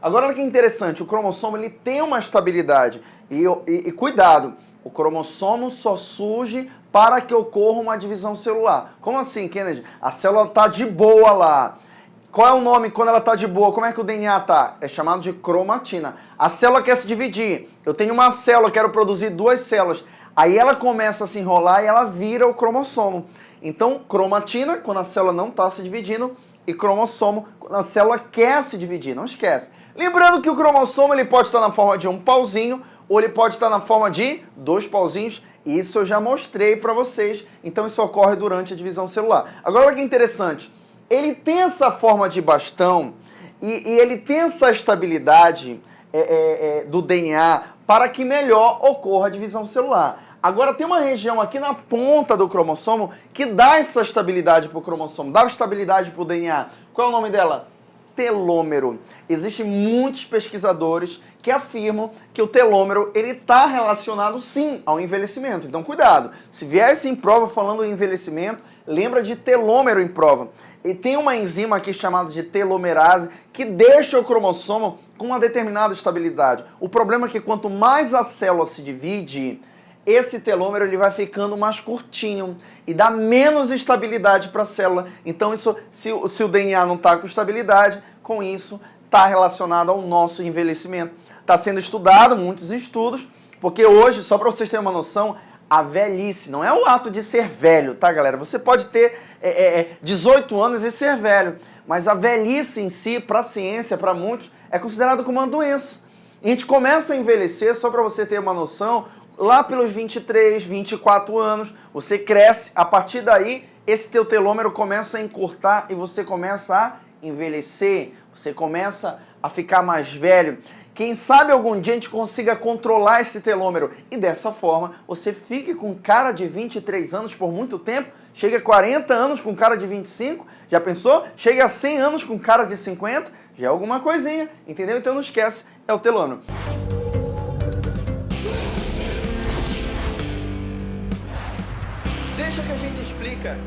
Agora olha que interessante, o cromossomo ele tem uma estabilidade. E, e, e cuidado, o cromossomo só surge para que ocorra uma divisão celular. Como assim, Kennedy? A célula está de boa lá. Qual é o nome quando ela está de boa? Como é que o DNA está? É chamado de cromatina. A célula quer se dividir. Eu tenho uma célula, quero produzir duas células. Aí ela começa a se enrolar e ela vira o cromossomo. Então, cromatina, quando a célula não está se dividindo, e cromossomo, quando a célula quer se dividir. Não esquece. Lembrando que o cromossomo ele pode estar na forma de um pauzinho, ou ele pode estar na forma de dois pauzinhos. Isso eu já mostrei para vocês. Então, isso ocorre durante a divisão celular. Agora, olha que interessante. Ele tem essa forma de bastão e, e ele tem essa estabilidade é, é, é, do DNA para que melhor ocorra a divisão celular. Agora tem uma região aqui na ponta do cromossomo que dá essa estabilidade para o cromossomo, dá estabilidade para o DNA. Qual é o nome dela? Telômero. Existem muitos pesquisadores que afirmam que o telômero ele está relacionado sim ao envelhecimento. Então cuidado, se viesse em prova falando em envelhecimento, lembra de telômero em prova. E tem uma enzima aqui chamada de telomerase que deixa o cromossomo com uma determinada estabilidade. O problema é que quanto mais a célula se divide, esse telômero ele vai ficando mais curtinho e dá menos estabilidade para a célula. Então, isso, se, se o DNA não está com estabilidade, com isso está relacionado ao nosso envelhecimento. Está sendo estudado, muitos estudos, porque hoje, só para vocês terem uma noção, a velhice não é o ato de ser velho, tá, galera? Você pode ter é, é, 18 é, anos e ser velho, mas a velhice em si, para a ciência, para muitos, é considerada como uma doença. A gente começa a envelhecer, só para você ter uma noção, lá pelos 23, 24 anos, você cresce, a partir daí esse teu telômero começa a encurtar e você começa a envelhecer, você começa a ficar mais velho. Quem sabe algum dia a gente consiga controlar esse telômero e dessa forma você fique com cara de 23 anos por muito tempo, chega a 40 anos com cara de 25, já pensou? Chega a 100 anos com cara de 50, já é alguma coisinha, entendeu? Então não esquece, é o telômero. Deixa que a gente explica.